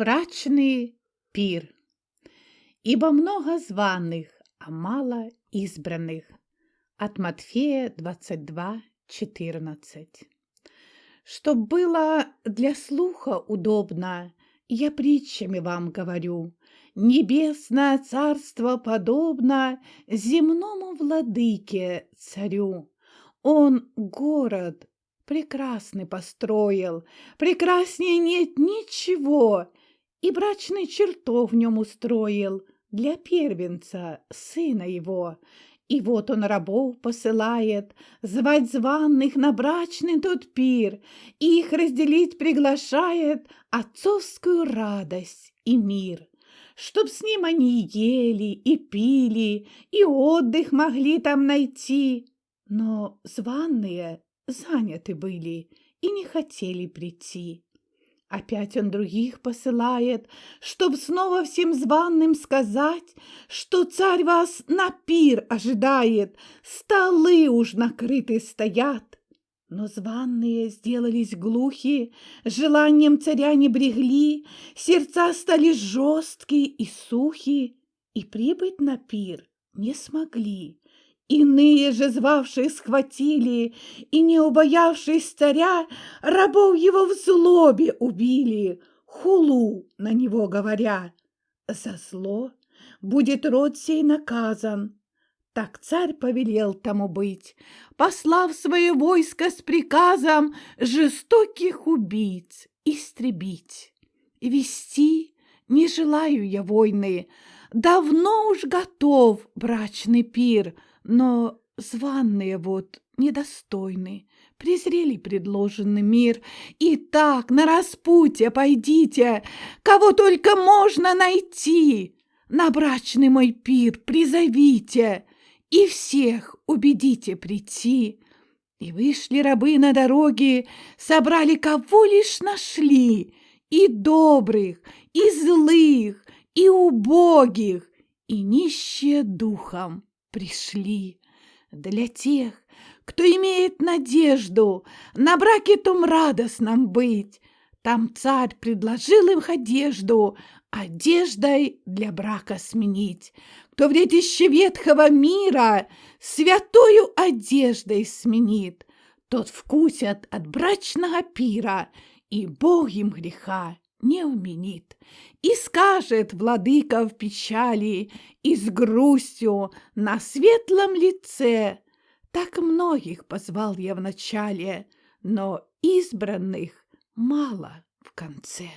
Брачный пир. Ибо много званых, а мало избранных. От Матфея 22, 14. Чтоб было для слуха удобно, я притчами вам говорю. Небесное царство подобно земному владыке царю. Он город прекрасный построил, прекраснее нет ничего, и брачный чертов в нем устроил для первенца, сына его. И вот он рабов посылает звать званных на брачный тот пир, и их разделить приглашает отцовскую радость и мир. Чтоб с ним они ели и пили, и отдых могли там найти. Но званные заняты были и не хотели прийти. Опять он других посылает, чтоб снова всем званным сказать, что царь вас на пир ожидает, столы уж накрыты стоят. Но званные сделались глухи, желанием царя не брегли, сердца стали жесткие и сухи, и прибыть на пир не смогли. Иные же, звавшие, схватили, и, не убоявшись царя, рабов его в злобе убили, хулу на него говоря. За зло будет род сей наказан. Так царь повелел тому быть, послав свое войско с приказом жестоких убийц истребить. Вести не желаю я войны, давно уж готов брачный пир — но званные вот недостойны, презрели предложенный мир. И так на распутье пойдите, кого только можно найти. На брачный мой пир призовите и всех убедите прийти. И вышли рабы на дороги, собрали кого лишь нашли, и добрых, и злых, и убогих, и нищие духом пришли для тех, кто имеет надежду на браке том радостном быть. Там царь предложил им одежду, одеждой для брака сменить. Кто в детище ветхого мира святою одеждой сменит, тот вкусят от брачного пира, и Бог им греха не уменит. И скажет владыка в печали и с грустью на светлом лице, Так многих позвал я вначале, но избранных мало в конце.